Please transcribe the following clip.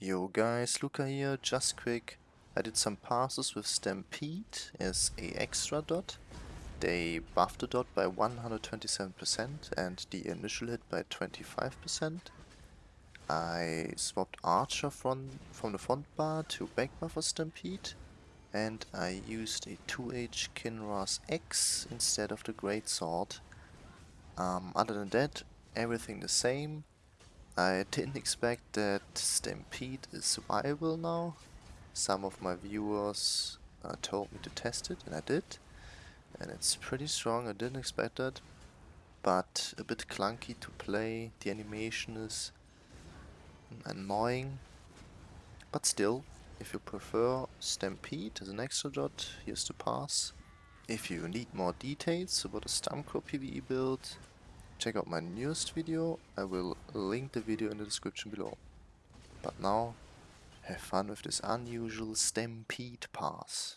Yo guys, Luca here, just quick. I did some passes with Stampede as a extra dot. They buffed the dot by 127% and the initial hit by 25%. I swapped Archer from, from the front bar to back bar for Stampede. And I used a 2H Kinra's X instead of the Great Sword. Um, other than that, everything the same. I didn't expect that Stampede is viable now. Some of my viewers uh, told me to test it and I did. And it's pretty strong, I didn't expect that. But a bit clunky to play, the animation is annoying. But still, if you prefer Stampede as an extra dot, here's the pass. If you need more details about the Stamkor PvE build, check out my newest video, I will link the video in the description below. But now, have fun with this unusual Stampede pass.